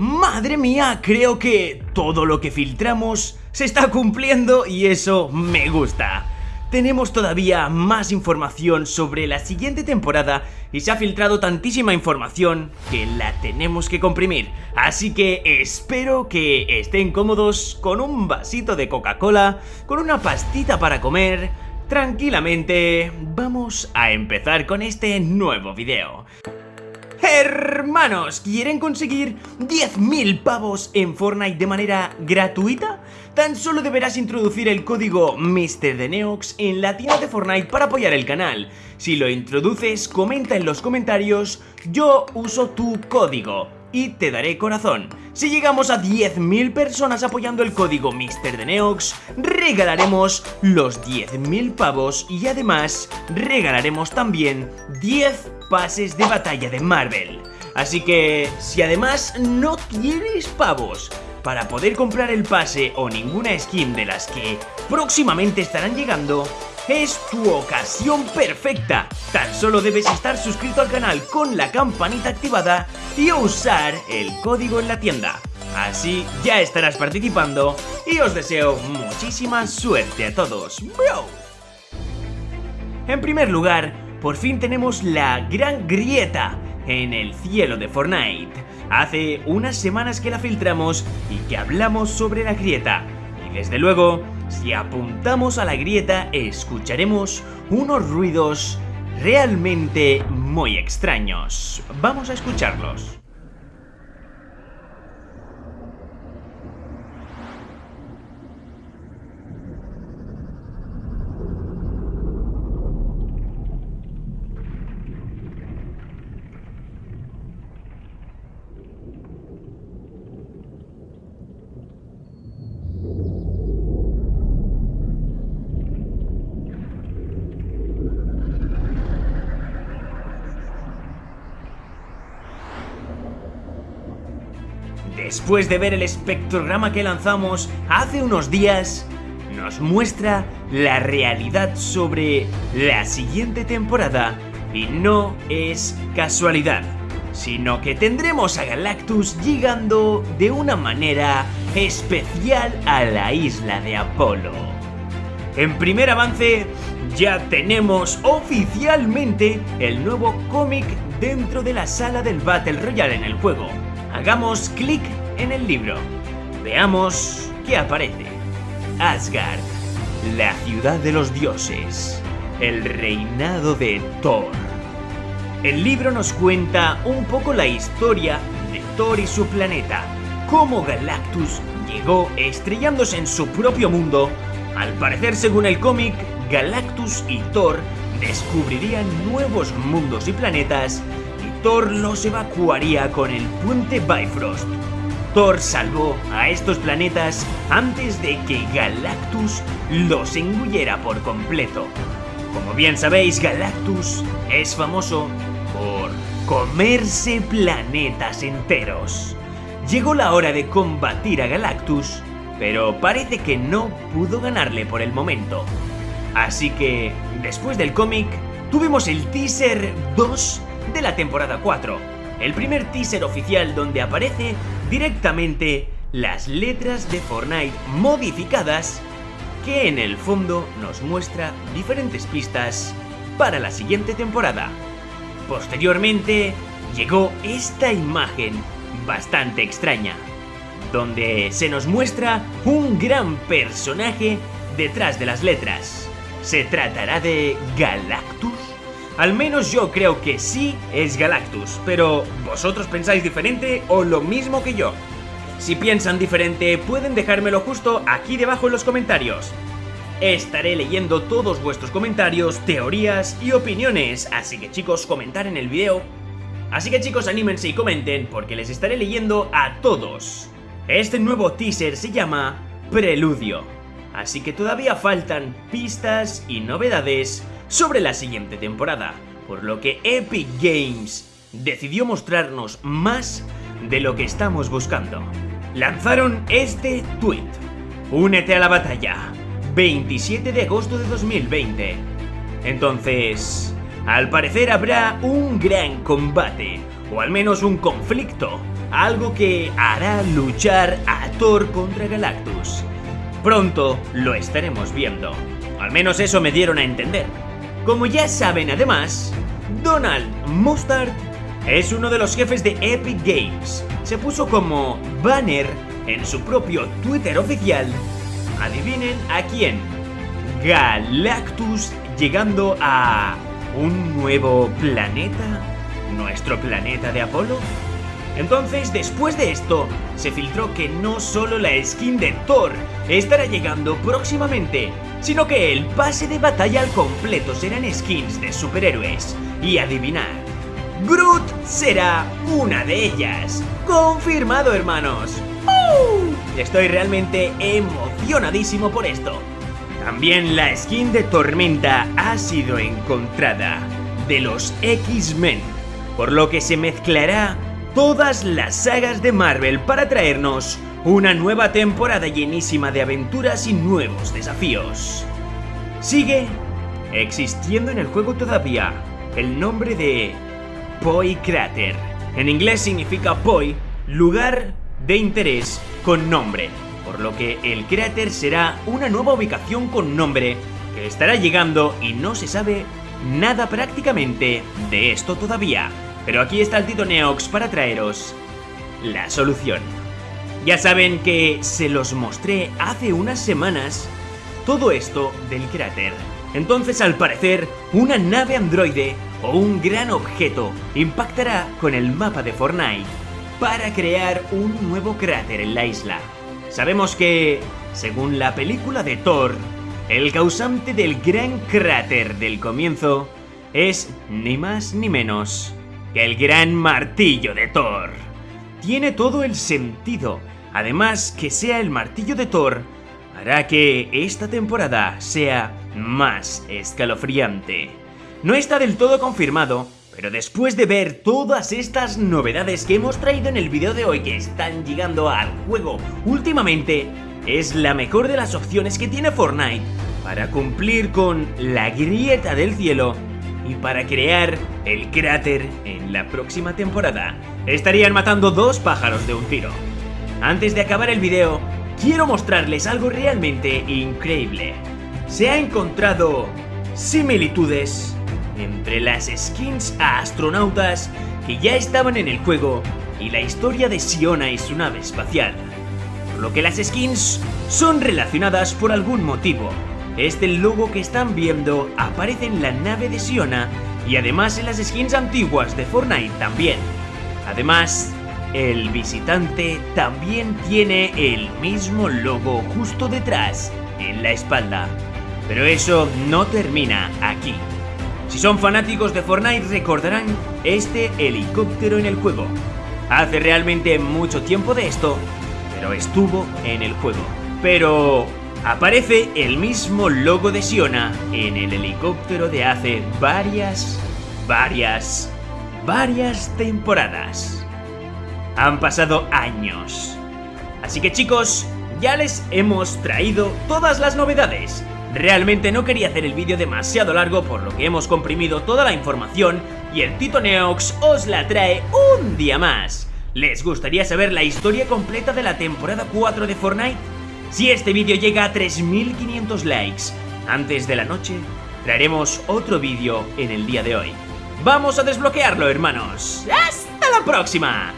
Madre mía, creo que todo lo que filtramos se está cumpliendo y eso me gusta. Tenemos todavía más información sobre la siguiente temporada y se ha filtrado tantísima información que la tenemos que comprimir. Así que espero que estén cómodos con un vasito de Coca-Cola, con una pastita para comer, tranquilamente. Vamos a empezar con este nuevo video. Hermanos, ¿quieren conseguir 10.000 pavos en Fortnite de manera gratuita? Tan solo deberás introducir el código MrDeneox en la tienda de Fortnite para apoyar el canal. Si lo introduces, comenta en los comentarios, yo uso tu código y te daré corazón. Si llegamos a 10.000 personas apoyando el código MrDeneox, regalaremos los 10.000 pavos y además regalaremos también 10 pases de batalla de Marvel. Así que, si además no tienes pavos para poder comprar el pase o ninguna skin de las que próximamente estarán llegando, es tu ocasión perfecta. Tan solo debes estar suscrito al canal con la campanita activada y usar el código en la tienda. Así ya estarás participando y os deseo muchísima suerte a todos. En primer lugar, por fin tenemos la gran grieta en el cielo de Fortnite. Hace unas semanas que la filtramos y que hablamos sobre la grieta. Y desde luego, si apuntamos a la grieta escucharemos unos ruidos realmente muy extraños. Vamos a escucharlos. Después de ver el espectrograma que lanzamos hace unos días, nos muestra la realidad sobre la siguiente temporada y no es casualidad, sino que tendremos a Galactus llegando de una manera especial a la isla de Apolo. En primer avance, ya tenemos oficialmente el nuevo cómic dentro de la sala del Battle Royale en el juego. Hagamos clic en el libro. Veamos qué aparece. Asgard, la ciudad de los dioses, el reinado de Thor. El libro nos cuenta un poco la historia de Thor y su planeta, cómo Galactus llegó estrellándose en su propio mundo. Al parecer, según el cómic, Galactus y Thor descubrirían nuevos mundos y planetas Thor los evacuaría con el puente Bifrost Thor salvó a estos planetas antes de que Galactus los engullera por completo. Como bien sabéis, Galactus es famoso por comerse planetas enteros. Llegó la hora de combatir a Galactus, pero parece que no pudo ganarle por el momento. Así que, después del cómic, tuvimos el teaser 2 de la temporada 4, el primer teaser oficial donde aparece directamente las letras de Fortnite modificadas que en el fondo nos muestra diferentes pistas para la siguiente temporada. Posteriormente llegó esta imagen bastante extraña, donde se nos muestra un gran personaje detrás de las letras. ¿Se tratará de Galactus? Al menos yo creo que sí es Galactus, pero ¿vosotros pensáis diferente o lo mismo que yo? Si piensan diferente, pueden dejármelo justo aquí debajo en los comentarios. Estaré leyendo todos vuestros comentarios, teorías y opiniones, así que chicos, comentar en el video. Así que chicos, anímense y comenten, porque les estaré leyendo a todos. Este nuevo teaser se llama Preludio, así que todavía faltan pistas y novedades sobre la siguiente temporada, por lo que Epic Games decidió mostrarnos más de lo que estamos buscando. Lanzaron este tweet. Únete a la batalla. 27 de agosto de 2020. Entonces, al parecer habrá un gran combate, o al menos un conflicto, algo que hará luchar a Thor contra Galactus. Pronto lo estaremos viendo. Al menos eso me dieron a entender. Como ya saben además, Donald Mustard es uno de los jefes de Epic Games. Se puso como banner en su propio Twitter oficial. Adivinen a quién. Galactus llegando a un nuevo planeta. ¿Nuestro planeta de Apolo? Entonces, después de esto, se filtró que no solo la skin de Thor estará llegando próximamente, sino que el pase de batalla al completo serán skins de superhéroes. Y adivinar, Groot será una de ellas. Confirmado, hermanos. Estoy realmente emocionadísimo por esto. También la skin de Tormenta ha sido encontrada de los X-Men, por lo que se mezclará todas las sagas de Marvel para traernos una nueva temporada llenísima de aventuras y nuevos desafíos. Sigue existiendo en el juego todavía el nombre de Poi Crater. En inglés significa Poi, lugar de interés con nombre, por lo que el cráter será una nueva ubicación con nombre que estará llegando y no se sabe nada prácticamente de esto todavía. Pero aquí está el Tito Neox para traeros la solución. Ya saben que se los mostré hace unas semanas todo esto del cráter. Entonces al parecer una nave androide o un gran objeto impactará con el mapa de Fortnite para crear un nuevo cráter en la isla. Sabemos que, según la película de Thor, el causante del gran cráter del comienzo es ni más ni menos que el gran martillo de Thor. Tiene todo el sentido. Además, que sea el martillo de Thor hará que esta temporada sea más escalofriante. No está del todo confirmado, pero después de ver todas estas novedades que hemos traído en el video de hoy que están llegando al juego últimamente, es la mejor de las opciones que tiene Fortnite para cumplir con la grieta del cielo y para crear el cráter en la próxima temporada. Estarían matando dos pájaros de un tiro. Antes de acabar el video, quiero mostrarles algo realmente increíble. Se ha encontrado similitudes entre las skins a astronautas que ya estaban en el juego y la historia de Siona y su nave espacial. Por lo que las skins son relacionadas por algún motivo, este logo que están viendo aparece en la nave de Siona y además en las skins antiguas de Fortnite también. Además, el visitante también tiene el mismo logo justo detrás, en la espalda. Pero eso no termina aquí. Si son fanáticos de Fortnite recordarán este helicóptero en el juego. Hace realmente mucho tiempo de esto, pero estuvo en el juego. Pero aparece el mismo logo de Siona en el helicóptero de hace varias, varias, varias temporadas. Han pasado años. Así que chicos, ya les hemos traído todas las novedades. Realmente no quería hacer el vídeo demasiado largo por lo que hemos comprimido toda la información y el Tito Neox os la trae un día más. ¿Les gustaría saber la historia completa de la temporada 4 de Fortnite? Si este vídeo llega a 3500 likes antes de la noche, traeremos otro vídeo en el día de hoy. ¡Vamos a desbloquearlo, hermanos! ¡Hasta la próxima!